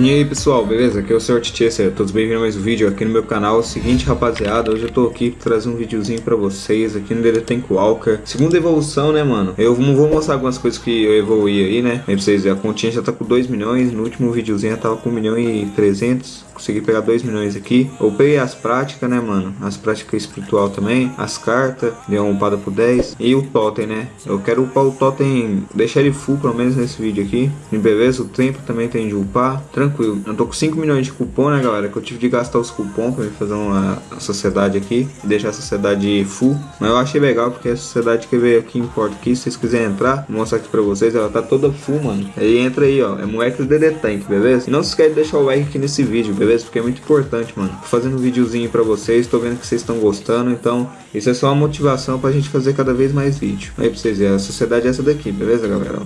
E aí pessoal, beleza? Aqui é o Sr. Tchê, todos bem-vindos a mais um vídeo aqui no meu canal. É seguinte rapaziada, hoje eu tô aqui trazer um videozinho pra vocês aqui no The Tank Walker. Segunda evolução, né mano? Eu vou mostrar algumas coisas que eu evoluí aí, né? Aí pra vocês verem, a continha já tá com 2 milhões, no último videozinho eu tava com 1 milhão e 300 consegui pegar 2 milhões aqui. Upei as práticas, né, mano? As práticas espiritual também. As cartas, deu uma upada por 10. E o totem, né? Eu quero upar o totem, deixar ele full pelo menos nesse vídeo aqui. E beleza, o tempo também tem de upar. Tranquilo. Eu tô com 5 milhões de cupom, né, galera? Que eu tive de gastar os cupons pra fazer uma sociedade aqui. Deixar a sociedade full. Mas eu achei legal porque a sociedade que veio aqui importa aqui. Se vocês quiserem entrar, vou mostrar aqui pra vocês. Ela tá toda full, mano. Aí entra aí, ó. É moleque DD Tank, beleza? E não se esquece de deixar o like aqui nesse vídeo, beleza? Porque é muito importante, mano. Tô fazendo um videozinho pra vocês, tô vendo que vocês estão gostando, então isso é só uma motivação pra gente fazer cada vez mais vídeo. Aí pra vocês verem, a sociedade é essa daqui, beleza, galera?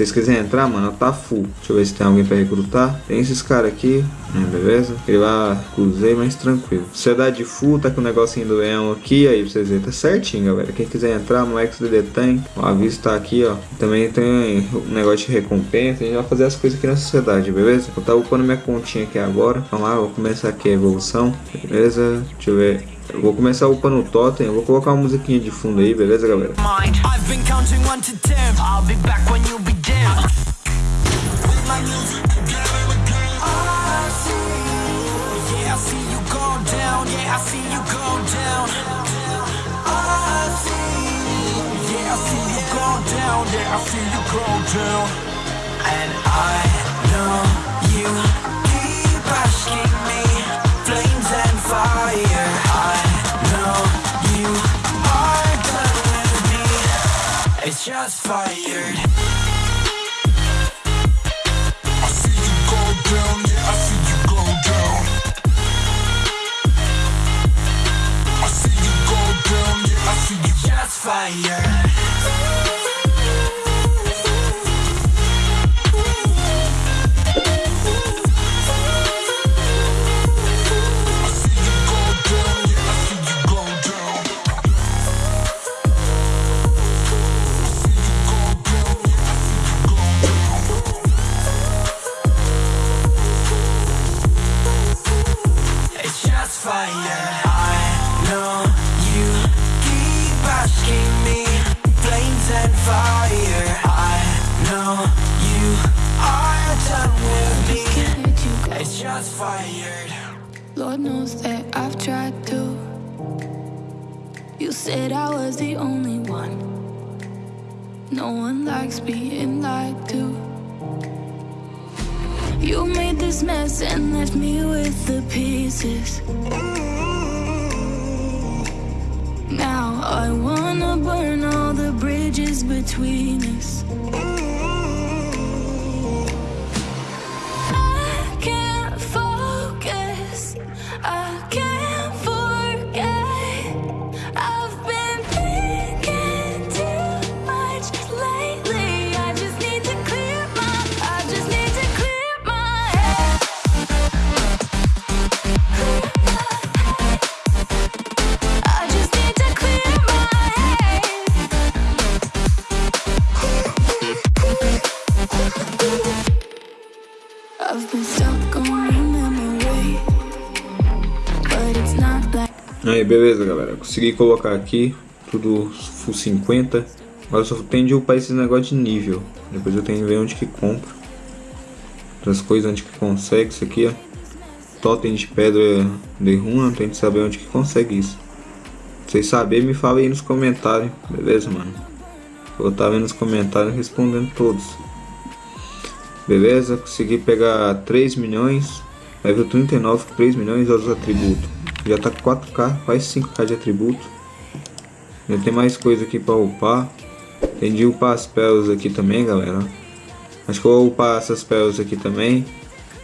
Vocês quiserem entrar, mano, tá full. Deixa eu ver se tem alguém pra recrutar. Tem esses caras aqui, né, beleza? Ele lá, cruzei, mas tranquilo. Sociedade full, tá com o negocinho do leão aqui, aí pra vocês verem. Tá certinho, galera. Quem quiser entrar no XDD Tank, o aviso tá aqui, ó. Também tem um negócio de recompensa. A gente vai fazer as coisas aqui na sociedade, beleza? Eu tava upando minha continha aqui agora. Vamos lá, vou começar aqui a evolução. Beleza? Deixa eu ver. Eu vou começar upando o totem, eu vou colocar uma musiquinha de fundo aí, beleza galera? And I know just fired You said I was the only one. No one likes being lied to. You made this mess and left me with the pieces. Now I wanna burn all the bridges between us. Aí, beleza, galera. Consegui colocar aqui tudo full 50. Agora só tem de upar esse negócio de nível. Depois eu tenho que ver onde que compro. Outras coisas onde que consegue isso aqui, ó. Totem de pedra de runa, tem que saber onde que consegue isso. Se vocês saberem, me falem aí nos comentários, beleza, mano? vou estar vendo nos comentários respondendo todos. Beleza, consegui pegar 3 milhões, level 39 com 3 milhões e outros atributos. Já tá com 4k, quase 5k de atributo. Já tem mais coisa aqui para upar. Tem de upar as peles aqui também, galera. Acho que eu vou upar essas peles aqui também.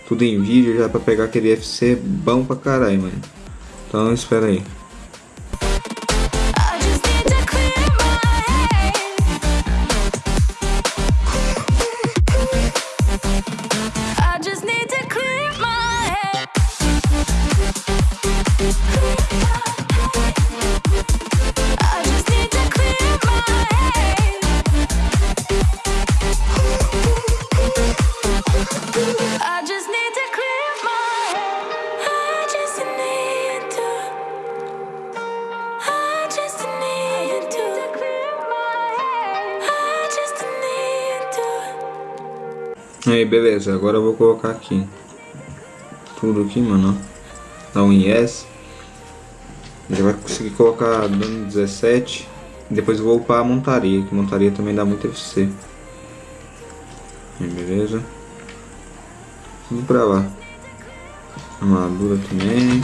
Tudo em vídeo já para pegar aquele FC bom pra caralho, mano. Então espera aí. Aí, beleza. Agora eu vou colocar aqui. Tudo aqui, mano. Dá um yes. Já vai conseguir colocar dano 17. Depois vou upar a montaria, que montaria também dá muito FC. Aí, beleza. Vamos pra lá. Armadura também.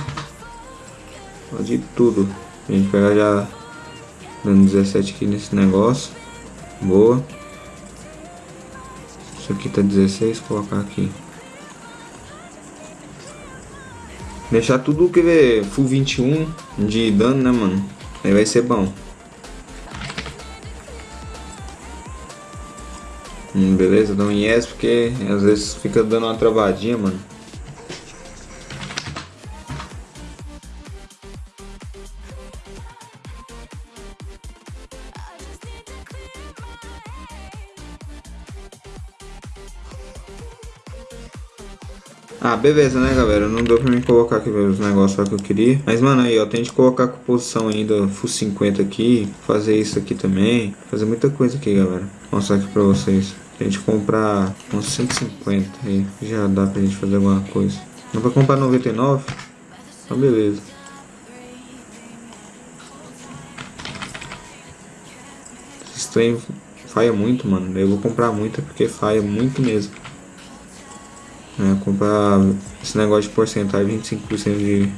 Pode ir tudo. A gente pegar já dando 17 aqui nesse negócio. Boa. Isso aqui tá 16, colocar aqui. Deixar tudo que ver full 21 de dano, né, mano? Aí vai ser bom. Hum, beleza, dá um yes porque às vezes fica dando uma travadinha, mano. Ah, beleza, né, galera? Não deu pra mim colocar aqui os negócios que eu queria. Mas, mano, aí, ó, tem que colocar composição ainda full 50 aqui. Fazer isso aqui também. Fazer muita coisa aqui, galera. Vou mostrar aqui pra vocês. A gente comprar uns 150 aí. Já dá pra gente fazer alguma coisa. Não pra comprar 99? Então, beleza. Esse trem faia muito, mano. Eu vou comprar muito porque faia muito mesmo. É, comprar esse negócio de porcentagem, 25% de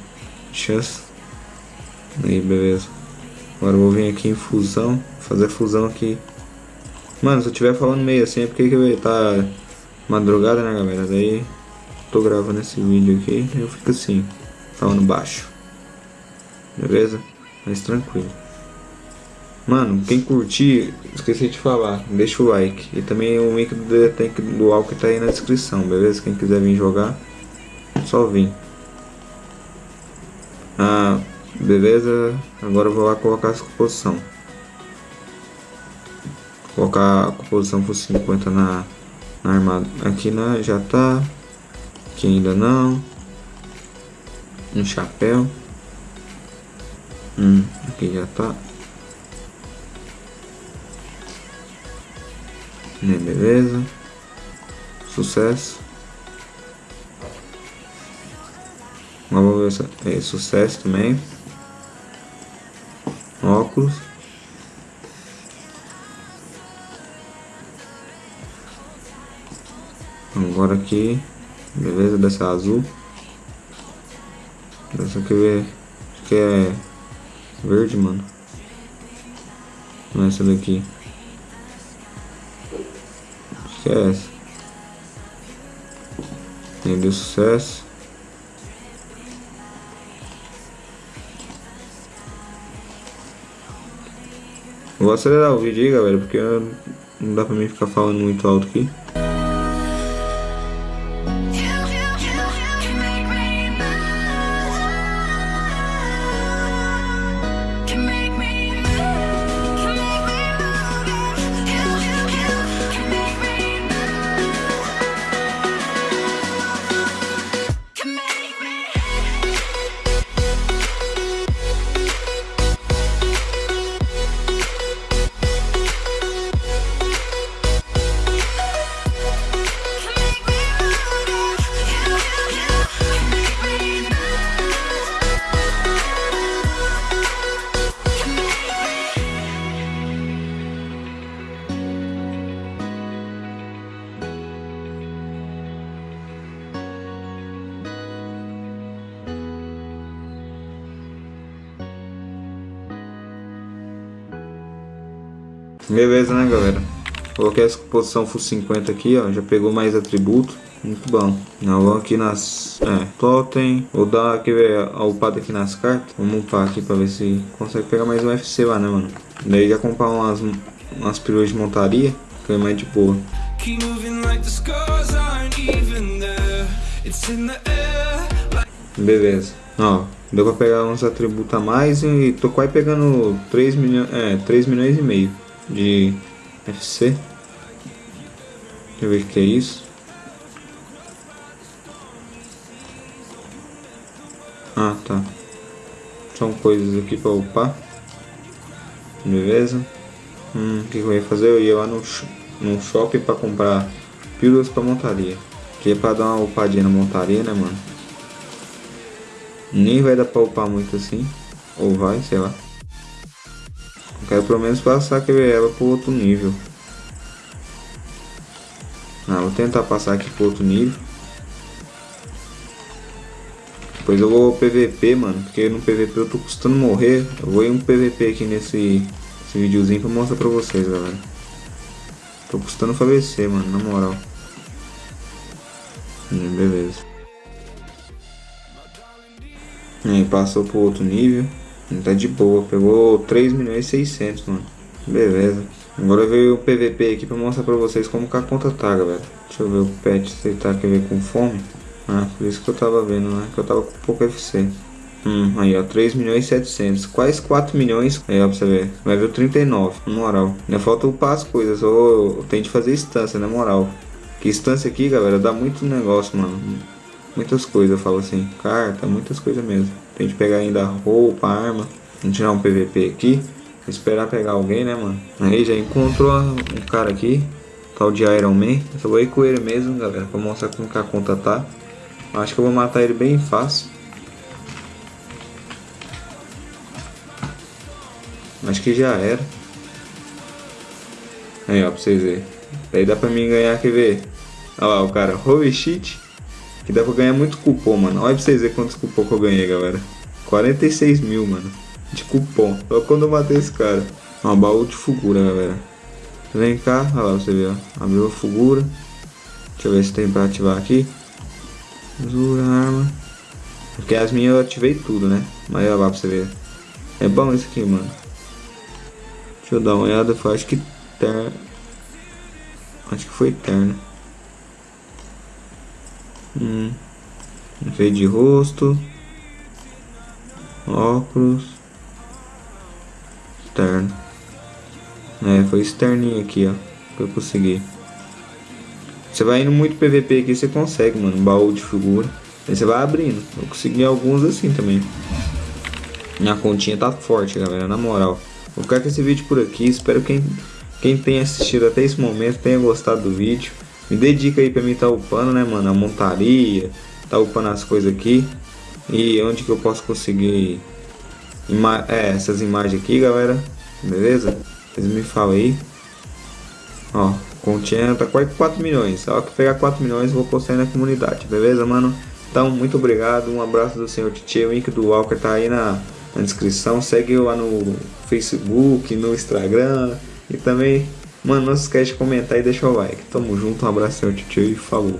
chance. Aí, beleza. Agora eu vou vir aqui em fusão, fazer fusão aqui. Mano, se eu estiver falando meio assim é porque que tá madrugada, né, galera? Daí tô gravando esse vídeo aqui eu fico assim, falando baixo. Beleza? Mas tranquilo. Mano, quem curtir, esqueci de falar, deixa o like. E também o link do tank do Alck tá aí na descrição, beleza? Quem quiser vir jogar, só vir. Ah, beleza? Agora eu vou lá colocar essa composição. Colocar a composição por 50 na, na armada. Aqui né, já tá. Aqui ainda não. Um chapéu. Hum, aqui já tá. Beleza. Sucesso. Vamos ver é sucesso também. Óculos. Agora aqui. Beleza, dessa azul. Dessa aqui. Acho que é verde, mano. Não é essa daqui. Esquece. Tem deu sucesso. Vou acelerar o vídeo aí, galera, porque não dá pra mim ficar falando muito alto aqui. Beleza, né, galera? Coloquei essa posição full 50 aqui, ó. Já pegou mais atributo. Muito bom. Não, vamos aqui nas... É, totem. Vou dar aqui, a upada aqui nas cartas. Vamos upar aqui pra ver se consegue pegar mais um FC lá, né, mano? Daí já comprar umas, umas peruas de montaria. Que é mais de boa. Beleza. Ó, deu pra pegar uns atributos a mais e tô quase pegando 3 milhões, é, 3 milhões e meio de FC. Deixa eu ver o que é isso. Ah, tá. São coisas aqui para upar. Beleza. Hum, o que eu ia fazer? Eu ia lá no, no shopping para comprar pílulas pra montaria. Que é pra dar uma upadinha na montaria, né, mano? Nem vai dar pra upar muito assim. Ou vai, sei lá. Quero pelo menos passar que ela pro outro nível. Ah, vou tentar passar aqui pro outro nível. Depois eu vou PVP, mano. Porque no PVP eu tô custando morrer. Eu vou ir um PVP aqui nesse, nesse videozinho pra mostrar pra vocês, galera. Tô custando falecer, mano, na moral. Hum, beleza. Aí, passou pro outro nível. Tá de boa. Pegou 3 milhões e 600, mano. Beleza. Agora veio o PVP aqui pra mostrar pra vocês como que a conta tá, galera. Deixa eu ver o pet se ele tá quer ver com fome. Ah, por isso que eu tava vendo, né? Que eu tava com pouco FC. Hum, aí ó, 3 milhões e 700. Quase 4 milhões. Aí ó, pra você ver. O 39, na moral. Ainda falta upar as coisas. Ou tenho de fazer instância, na moral. Que instância aqui, galera, dá muito negócio, mano. Muitas coisas, eu falo assim. Carta, muitas coisas mesmo. Tem de pegar ainda roupa, arma. Vamos tirar um PVP aqui. Esperar pegar alguém, né, mano? Aí já encontrou um cara aqui. Tal de Iron Man. Eu só vou ir com ele mesmo, galera. Pra mostrar como que a conta tá. Acho que eu vou matar ele bem fácil. Acho que já era. Aí, ó, pra vocês verem. Aí dá pra mim ganhar, quer ver? Olha lá, o cara, holy shit. Que dá pra ganhar muito cupom, mano. Olha pra vocês verem quantos cupom que eu ganhei, galera. 46 mil, mano. De cupom. Só quando eu matei esse cara. Uma baú de figura, galera. Vem cá, olha lá, você vê, ó. Abriu a figura. Deixa eu ver se tem pra ativar aqui. Zura arma. Porque as minhas eu ativei tudo, né? Mas olha lá pra você ver. É bom isso aqui, mano. Deixa eu dar uma olhada. Foi, acho que ter... Acho que foi terno. Hum. Enfeite de rosto. Óculos. Terno. É, foi esse terninho aqui, ó. Que eu consegui. Você vai indo muito PVP aqui, você consegue, mano. baú de figura. Aí você vai abrindo. Eu consegui alguns assim também. Minha continha tá forte, galera. Na moral. Vou ficar com esse vídeo por aqui. Espero que quem, quem tenha assistido até esse momento tenha gostado do vídeo. Me dedica aí pra mim tá upando, né, mano? A montaria. Tá upando as coisas aqui. E onde que eu posso conseguir ima é, essas imagens aqui, galera. Beleza? Vocês me falam aí. Ó, continha tá quase 4 milhões. Só que pegar 4 milhões eu vou postar na comunidade. Beleza, mano? Então, muito obrigado. Um abraço do senhor Titi. O link do Walker tá aí na na descrição. Segue lá no Facebook, no Instagram. E também, mano, não se esquece de comentar e deixar o like. Tamo junto, um abraço, tio e falou.